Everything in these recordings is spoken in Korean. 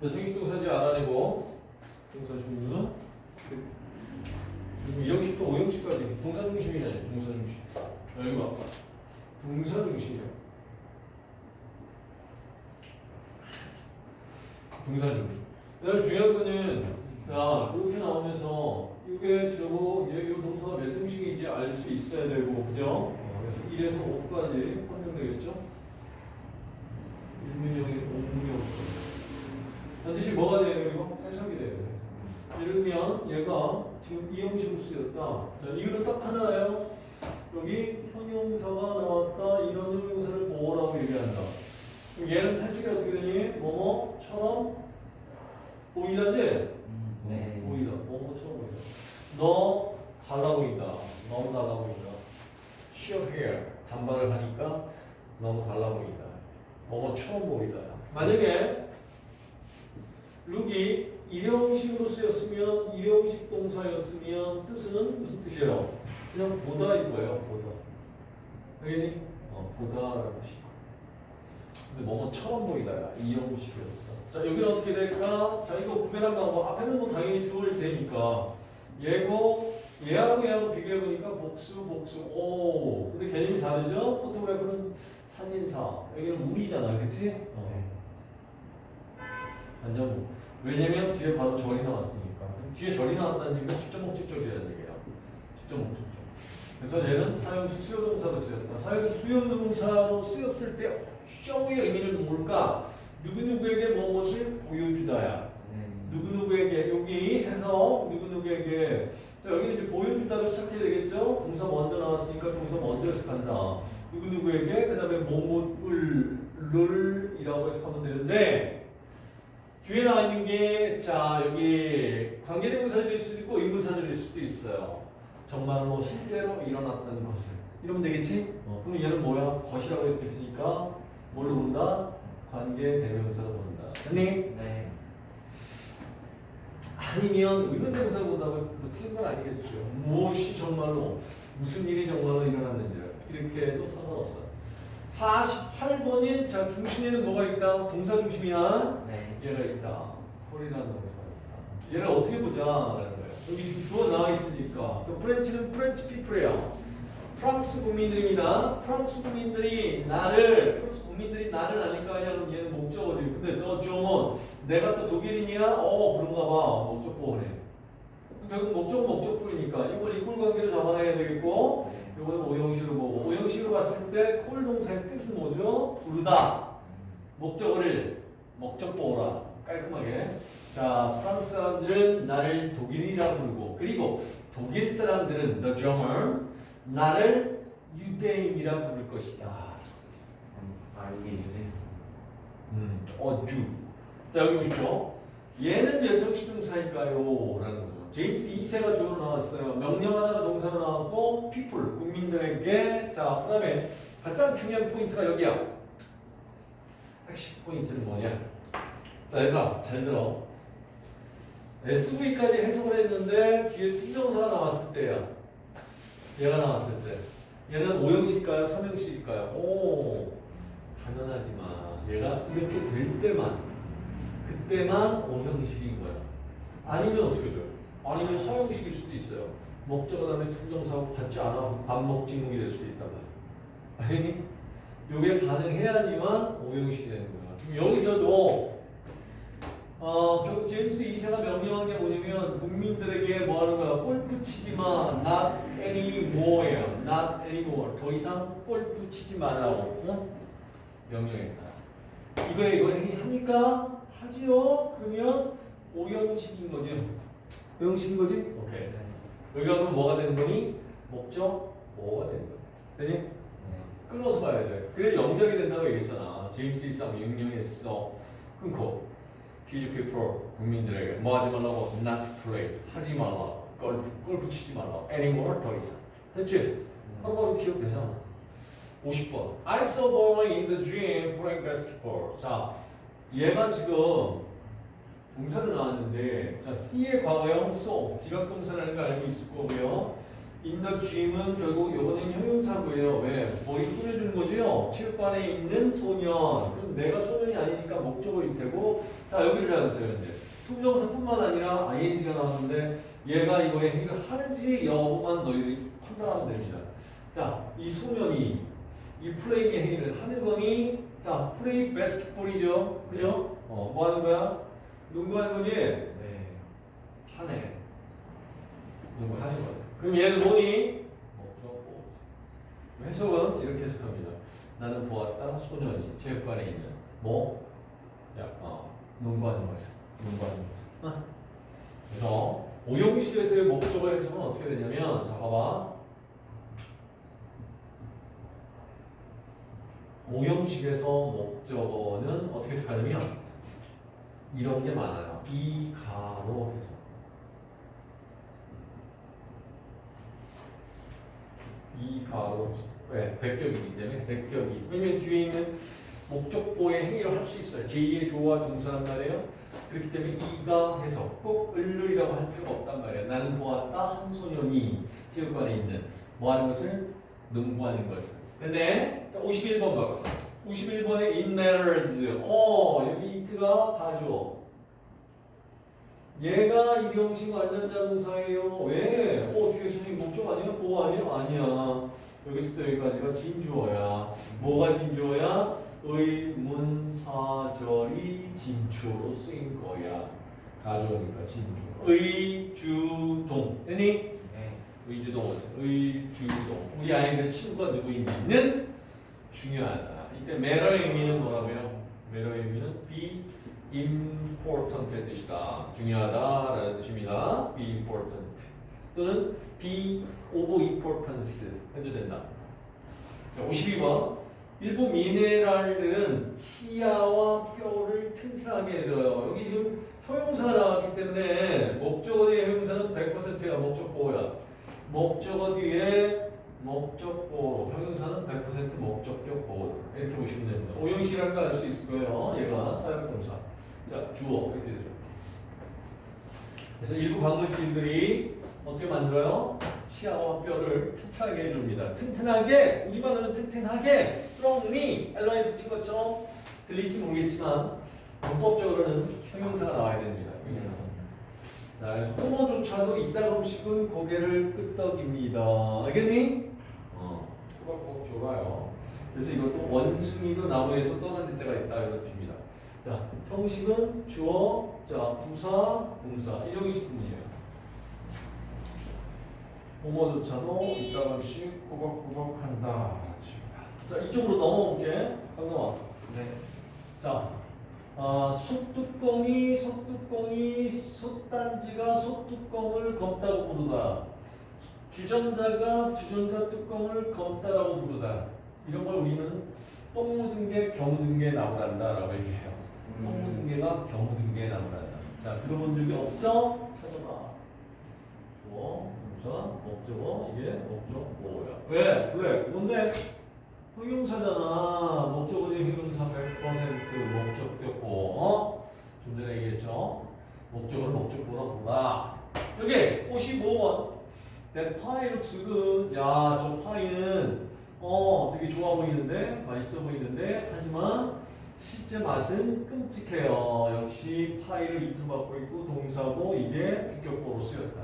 자, 정식 동사인지 알아내고 동사 종류는 그리고 2형식부터 5형식까지 동사 중심이네 동사 중심. 자, 여기 봐. 동사 중심이야. 동사 중심. 그다음 중요한 거는 자 이렇게 나오면서 이게 저거 얘, 이 동사가 몇 형식인지 알 수 있어야 되고 그죠? 어, 그래서 1에서 5까지 활용되겠죠? 1문형이 5문형 반드시 뭐가 돼야 되고 해석이 돼요. 해석. 예를 들면 얘가 지금 이 형식으로 쓰였다. 자, 이유는 딱 하나예요. 여기 형용사가 나왔다. 이런 형용사를 뭐라고 얘기한다. 그럼 얘는 해석이 어떻게 되니? 뭐뭐처럼 보이다지? 네. 보이다. 뭐뭐처럼 보이다. 너 달라 보인다. 너무 달라 보인다. Sheer hair. 단발을 하니까 너무 달라 보인다. 뭐뭐처럼 보이다. 만약에 룩이 일형식으로 쓰였으면 일형식 동사였으면 뜻은 무슨 뜻이에요? 그냥 보다 이거예요. 보다. 알겠니? 어, 보다라는 뜻이. 근데 뭐뭐처럼 보이다야. 이형식이었어. 자 여기는 어떻게 될까? 자 이거 구별한 방법 앞에는 뭐 당연히 주어를 되니까 얘고 얘하고 얘하고 비교해 보니까 복수 복수 오 근데 개념이 다르죠? 포토그래프는 사진사 여기는 물이잖아, 그렇지? 어. 완전 왜냐면 뒤에 바로 절이 나왔으니까. 뒤에 절이 나왔다는 얘기는 직접 목적절이라는 얘기야. 직접 목적절. 그래서 얘는 사용식 수요동사로 쓰였다. 사용식 수요동사로 쓰였을 때 쇼의 의미는 뭘까? 누구누구에게 무엇을 보여주다야. 누구누구에게 여기 해서 누구누구에게 자 여기는 이제 보여주다로 시작해야 되겠죠? 동사 먼저 나왔으니까 동사 먼저 시작한다. 누구누구에게 그 다음에 뭐뭐을 를 이라고 해석하면 되는데 뒤에 나와 있는 게, 자, 여기 관계대명사가 될 수도 있고 의문사가 될 수도 있어요. 정말로 실제로 일어났다는 것을. 이러면 되겠지? 어, 그럼 얘는 뭐야? 것이라고 해석했으니까 뭘로 본다? 관계대명사로 본다. 됐니? 네. 아니면 의문대명사로 본다고 뭐 틀린 건 아니겠죠. 무엇이 정말로, 무슨 일이 정말로 일어났는지 이렇게 해도 상관없어요. 48번인 자 중심에는 뭐가 있다? 동사 중심이야. 네. 얘가 있다. call이라는 동사가 있다. 얘를 어떻게 보자 라는 거예요. 여기 지금 주어 나와 있으니까. 또 French는 French people이에요. 프랑스 국민들입니다. 프랑스 국민들이 나를 프랑스 국민들이 나를 아니까 아니야 그럼 얘는 목적어지. 근데 저 점은 내가 또 독일인이야? 어 그런가 봐. 목적보호네. 결국 목적 목적풀이니까 이걸 이꼴 관계로 잡아내야 되겠고 네. 이거는 오형식으로 보고 오형식으로 봤을 때 콜 동사의 뜻은 뭐죠? 부르다. 목적어를 목적 보호라 깔끔하게 자 프랑스 사람들은 나를 독일이라 부르고 그리고 독일 사람들은 the German 나를 유대인이라 부를 것이다 아 이게 유대. 음, 어주 자 여기 보십시오 얘는 몇 형식 동사일까요? 라는 제임스 2세가 주어로 나왔어요 명령하다가 동사로 나왔고 people 국민들에게 자 그 다음에 가장 중요한 포인트가 여기야 핵심 포인트는 뭐냐 자, 얘들아, 잘 들어. SV까지 해석을 했는데 뒤에 투정사가 나왔을 때야. 얘가 나왔을 때. 얘는 5형식일까요? 3형식일까요? 오, 당연하지만 얘가 이렇게 될 때만, 그때만 5형식인 거야. 아니면 어떻게 돼요? 아니면 4형식일 수도 있어요. 목적 그 다음에 투정사하고 같지 않아 반목진국이 될수 있다가. 아니? 요게 가능해야지만 5형식이 되는 거야. 지금 여기서도 어, 제임스 2세가 명령한 게 뭐냐면 국민들에게 뭐 하는 거야? 골프 치지 마. not anymore예요. not anymore. 더 이상 골프 치지 말라고 어? 명령했다. 이거에 이거 합니까? 하지요? 그러면 오형식인 거지. 오형식인 거지? 오케이. 여기 가면 뭐가 되는 거니? 목적 뭐가 되는 거야. 되니? 네. 끊어서 봐야 돼. 그래 영작이 된다고 얘기했잖아. 제임스 2사 명령했어. 끊고. His people 국민들에게 뭐 하지 말라고 not play 하지 말라 골프 골프 치지 말라 anymore 더 이상 됐지? 한번 기억되잖아 50번 I saw boy in the gym playing basketball 자 얘가 지금 동사를 나왔는데 자 C의 과거형 saw 지각 동사라는 거 알고 있을 거고요 the gym은 결국 요거는 형용사고요. 왜? 머리 꾸며주는 거지요. 체육관에 있는 소년. 그럼 내가 소년이 아니니까 목적어일 테고. 자 여기를 잡으세요 이제. 투정사뿐만 아니라 ing가 나왔는데 얘가 이거에 행위를 하는지 여부만 너희들이 판단하면 됩니다. 자, 이 소년이 이 플레이의 행위를 하는 거니? 자, 플레이 바스켓볼이죠. 그죠? 어, 뭐 하는 거야? 농구하는 거니? 네. 하네. 농구하는 거야. 그럼 얘는 뭐니? 목적 보호지. 해석은 이렇게 해석합니다. 나는 보았다 소년이 체육관에 있는 뭐? 야, 어, 농구하는 것을. 농구하는 것을. 어. 그래서 오용식에서의 목적어 해석은 어떻게 되냐면 자 봐봐. 오형식에서 목적어는 어떻게 해석하냐면 이런 게 많아요. 이 가로 해서 이 가로 왜 백격이기 때문에 백격이 왜냐면 뒤에 있는 목적보의 행위를 할 수 있어요. 제2의 주어와 동사란 말이에요. 그렇기 때문에 이가 해서 꼭 을룰이라고 할 필요가 없단 말이에요. 나는 보았다 한 소년이 체육관에 있는 뭐 하는 것을 농구하는 것을. 근데 51번 봐봐. 51번에 in matters. 어 여기 it가 가죠. 얘가 일형식 완전자동사예요. 왜? 어 뒤에 선생님 목적 아니야? 보호 아니야? 아니야. 여기서부터 여기까지가 진주어야. 뭐가 진주어야? 의문사절이 진주어로 쓰인 거야. 가져오니까 진주. 의주동. 됐니? 네. 의주동. 의주동. 우리 아이들 친구가 누구인지는 중요하다. 이때 매러의 의미는 뭐라고요? 매러의 의미는 be important의 뜻이다. 중요하다라는 뜻입니다. be important. 또는 be of importance 해도 된다. 자, 52번. 일부 미네랄들은 치아와 뼈를 튼튼하게 해줘요. 여기 지금 형용사가 나왔기 때문에 목적어 뒤에 형용사는 100%야. 목적보호야. 목적어 뒤에 목적 보호. 형용사는 100% 목적격 보호. 이렇게 보시면 됩니다. 오형식이랄 거알 수 있을 거예요. 얘가 사역동사. 자, 주어. 이렇게 되죠. 그래서 일부 광물질들이 어떻게 만들어요? 치아와 뼈를 튼튼하게 해줍니다. 튼튼하게, 우리말로는 튼튼하게, strongly, 엘러에 붙인 것처럼 들릴지 모르겠지만, 문법적으로는 형용사가 나와야 됩니다. 형용사. 자, 그래서 호모조차도 이따금씩은 고개를 끄덕입니다. 알겠니? 줘봐요. 그래서 이것도 원숭이도 나무에서 떨어질 때가 있다. 이런 뜻입니다. 자, 형식은 주어, 자, 부사, 동사. 이 형식 구문이에요. 호모조차도 이따금씩 꾸벅꾸벅 한다. 자, 이쪽으로 넘어올게. 강동아. 네. 자, 아, 솥뚜껑이, 솥뚜껑이, 솥단지가 솥뚜껑을 검다고 부르다. 주전자가 주전자 뚜껑을 검다라고 부르다. 이런 걸 우리는 똥 묻은 게 겨묻은 게 나무란다라고 얘기해요. 똥 묻은 게가 겨묻은 게 나무란다. 자, 들어본 적이 없어? 찾아봐. 주어, 동사, 목적어, 이게 목적 뭐야? 왜? 왜? 뭔데? 형용사잖아. 목적어는 형용사 100% 목적격 보. 어? 좀 전에 얘기했죠. 목적어를 목적보다 보다. 여기 55 번. That pie looks good. 야, 저 파이는 어 되게 좋아 보이는데 맛있어 보이는데 하지만 실제 맛은 끔찍해요. 역시 파이를 이틀 받고 있고 동사고 이게 주격보로 쓰였다.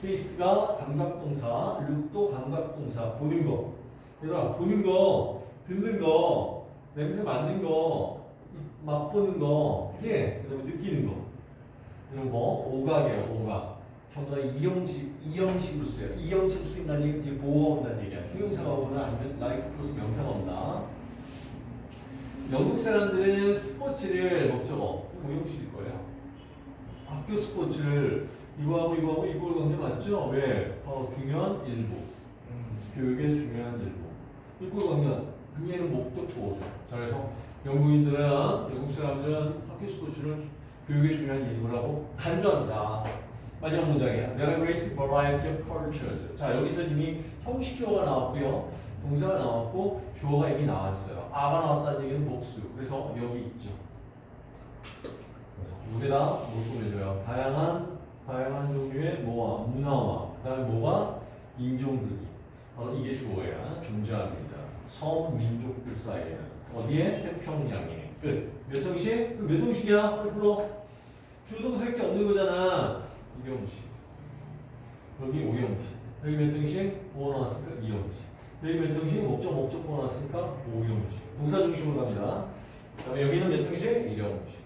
테이스트가 감각동사, 룩도 감각동사 보는 거. 얘들아 보는 거, 듣는 거, 냄새 맡는 거, 이- 맛보는 거, 그치? 그 다음에 느끼는 거. 이런 거 오감이에요, 오감. 전부 다 이형식, 이형식으로 써요. 이형식으로 쓰인다는 얘기는 뒤에 보어가 온다는 얘기야. 형용사가 오거나 아니면 like 플러스 명사가 온다. 영국 사람들은 스포츠를 목적어, 오형식일 거예요. 학교 스포츠를 이거하고 이거하고 이걸 넣는 게 맞죠? 왜? 바로 중요한 일부. 음. 교육의 중요한 일부. 이걸 넣으면 그 얘는 목적 보어죠. 자, 그래서 영국인들은, 영국 사람들은 학교 스포츠를 교육의 중요한 일부라고 간주한다. 마지막 문장이야. There are great variety of cultures. 자, 여기서 이미 형식 주어가 나왔고요. 동사가 나왔고, 주어가 이미 나왔어요. 아가 나왔다는 얘기는 복수. 그래서 여기 있죠. 물에다 뭘 꾸며줘요? 다양한, 다양한 종류의 뭐와, 문화와, 그 다음에 뭐가? 인종들이 바로 이게 주어야 존재합니다. 섬 민족들 사이에는 어디에 태평양에 끝. 몇 형식? 그몇 형식이야? 빨리 불러. 주동사밖에 없는 거잖아. 이형식. 여기 오형식. 여기 몇 형식? 뭐 나왔을까? 이형식. 여기 몇 형식? 목적 목적 뭐 나왔을까? 오형식. 동사 중심으로 갑니다. 그다음에 여기는 몇 형식? 일형식.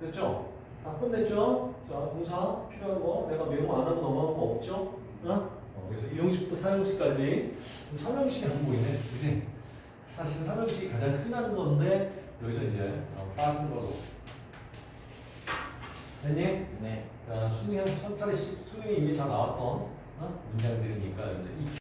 됐죠? 다 끝냈죠? 자, 동사 필요한 거 내가 메모 안 하고 넘어간 거 없죠? 어? 어, 그래서 1형식부터 4형식까지 3형식이 안 보이네. 그지? 사실 3형식이 가장 흔한 건데 여기서 이제 어, 빠진 거로. 됐니? 네. 자, 수능이 한 천짜리 수능이 이미 다 나왔던 어? 문장들이니까 이